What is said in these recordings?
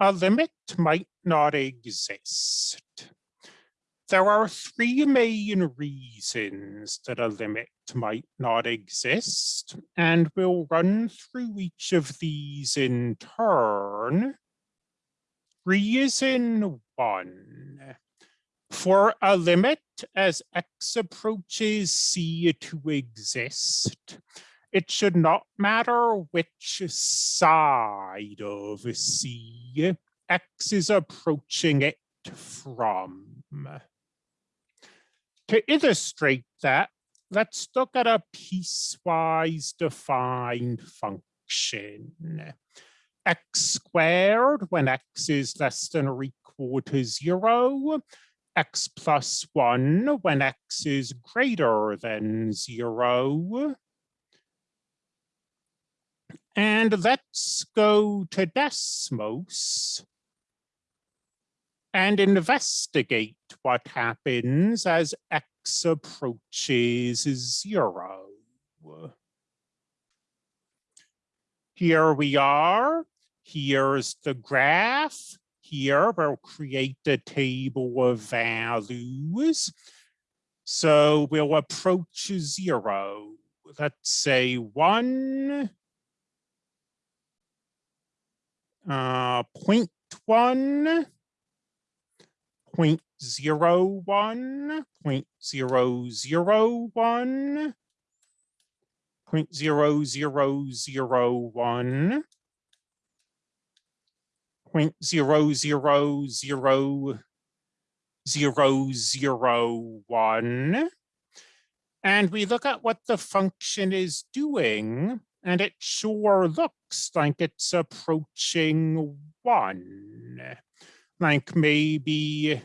a limit might not exist. There are three main reasons that a limit might not exist, and we'll run through each of these in turn. Reason one, for a limit as x approaches c to exist, it should not matter which side of C X is approaching it from. To illustrate that, let's look at a piecewise defined function. x squared when x is less than or equal to zero, x plus one when x is greater than zero, and let's go to Desmos and investigate what happens as x approaches zero. Here we are. Here's the graph. Here we'll create a table of values. So we'll approach zero. Let's say one, uh, point one, point zero one, point zero zero one, point zero zero zero one, point zero zero zero zero zero one. And we look at what the function is doing and it sure looks like it's approaching one. Like maybe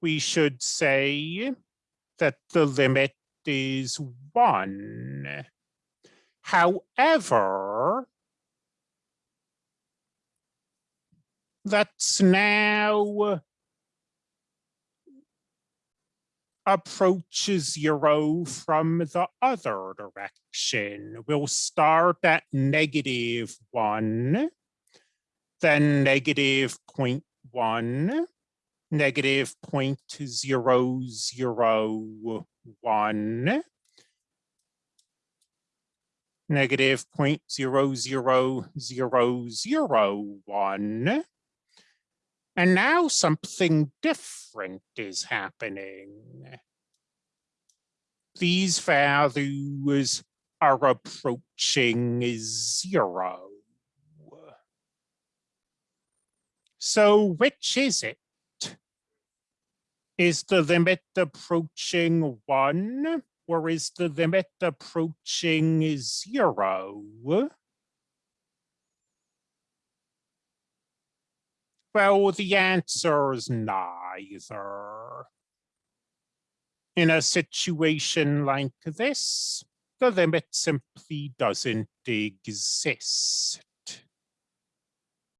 we should say that the limit is one. However, let's now approaches zero from the other direction. We'll start at negative one, then negative 0.1, negative 0.001, negative 0.00001, and now something different is happening. These values are approaching zero. So which is it? Is the limit approaching one or is the limit approaching zero? Well, the answer is neither. In a situation like this, the limit simply doesn't exist.